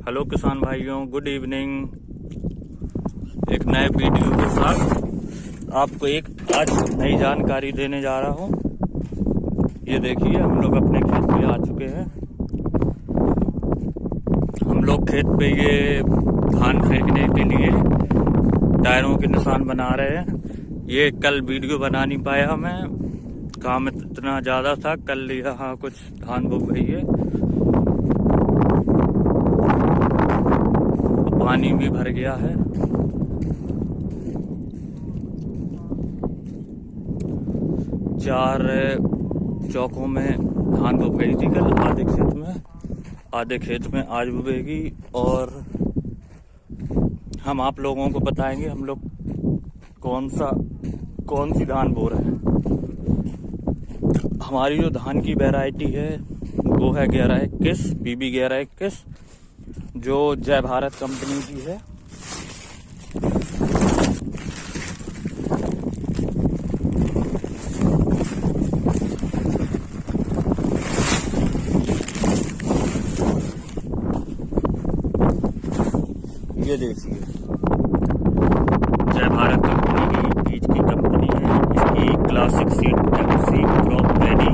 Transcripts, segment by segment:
Hello किसान भाइयों good evening एक नए वीडियो के साथ आपको एक आज नई जानकारी देने जा रहा हूँ। ये देखिए, हम लोग अपने खेत पे आ चुके हैं। हम लोग खेत पे ये धान फेंकने के लिए टायरों के निशान बना रहे हैं। ये कल वीडियो बना नहीं पाया मैं काम इतना ज़्यादा था, कल यहाँ कुछ धान बो गई है। पानी भी भर गया है। चार चौकों में धान बुब गई थी कल आधे खेत में। आधे खेत में आज बुबेगी और हम आप लोगों को बताएँगे हम लोग कौन सा, कौन सी धान बो रहे हैं। हमारी जो धान की वैरायटी है, वो है ग्यारह इक्कीस बीबी ग्यारह इक्कीस जो जय भारत कंपनी की है। ये देखिए। जय भारत कंपनी की बीज की कंपनी है इसकी classic seed F C crop ready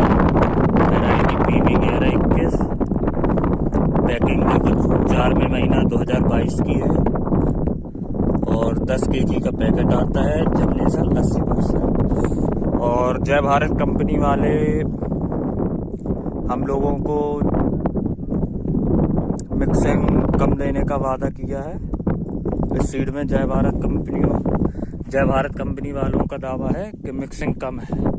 variety P V ग्यारह इक्कीस पैकिंग में कुछ चार में महीना 2022 की है। और 10 के जी का पैकेट आता है जमनेसल 80 परसेंट। और जय भारत कंपनी वाले, हम लोगों को मिक्सिंग कम देने का वादा किया है। इस सीड में जय भारत कंपनी, जय भारत कंपनी वालों का दावा है कि मिक्सिंग कम है।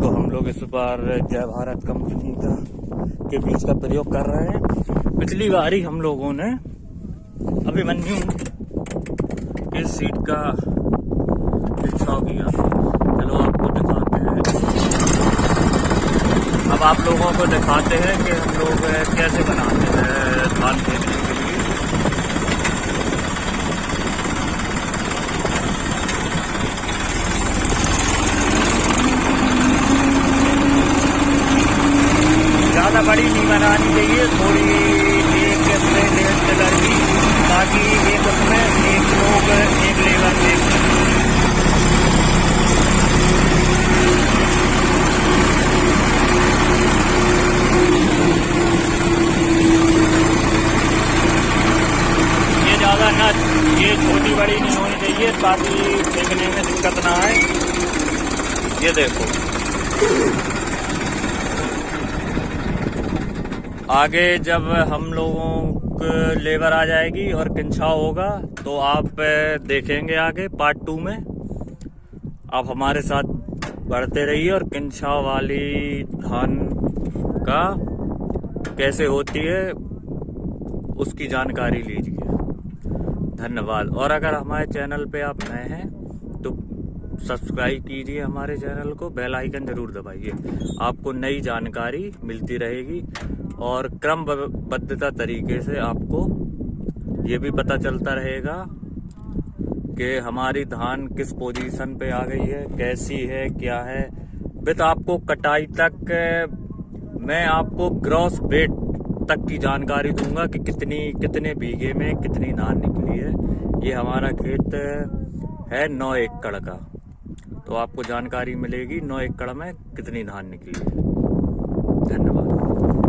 तो हम लोग इस बार जय भारत कंपनी का, के बीज का प्रयोग कर रहे हैं। पिछली बार ही हम लोगों ने अभिमन्यु के सीट का छिड़छाव किया चलो आपको दिखाते हैं। अब आप लोगों को दिखाते हैं कि हम लोग कैसे बनाते हैं धान फेंकने के लिए। ज़्यादा बड़ी नहीं बनानी चाहिए, थोड़ी एक से डेढ़ कलर की। ताकि एक उसमें एक लोग, एक लेबर ये ज़्यादा ना ये छोटी बड़ी नहीं होनी चाहिए, ताकि फेंकने में दिक्कत ना आए। ये देखो। आगे जब हम लोगों को लेबर आ जाएगी और किंछाव होगा तो आप देखेंगे आगे पार्ट टू में। आप हमारे साथ बढ़ते रहिए और किंछाव वाली धान का कैसे होती है, उसकी जानकारी लीजिए। धन्यवाद। और अगर हमारे चैनल पे आप नए हैं तो सब्सक्राइब कीजिए हमारे चैनल को, बेल आइकन ज़रूर दबाइए। आपको नई जानकारी मिलती रहेगी। और क्रमबद्धता तरीके से आपको ये भी पता चलता रहेगा कि हमारी धान किस पोजीशन पे आ गई है, कैसी है, क्या है। विद आपको कटाई तक, मैं आपको ग्रॉस वेट तक की जानकारी दूँगा कि कितनी, कितने बीघे में कितनी धान निकली है। ये हमारा खेत है नौ एकड़ का। तो आपको जानकारी मिलेगी नौ एकड़ में कितनी धान निकली है। धन्यवाद।